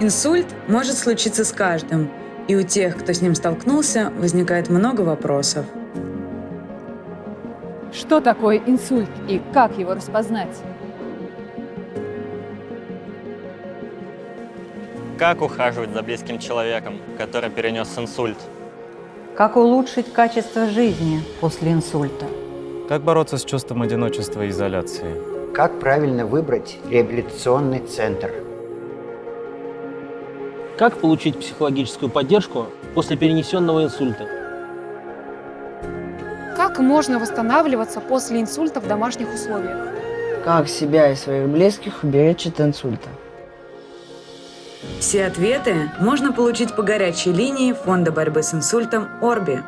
Инсульт может случиться с каждым, и у тех, кто с ним столкнулся, возникает много вопросов. Что такое инсульт и как его распознать? Как ухаживать за близким человеком, который перенес инсульт? Как улучшить качество жизни после инсульта? Как бороться с чувством одиночества и изоляции? Как правильно выбрать реабилитационный центр? Как получить психологическую поддержку после перенесенного инсульта? Как можно восстанавливаться после инсульта в домашних условиях? Как себя и своих близких уберечь от инсульта? Все ответы можно получить по горячей линии Фонда борьбы с инсультом «Орби».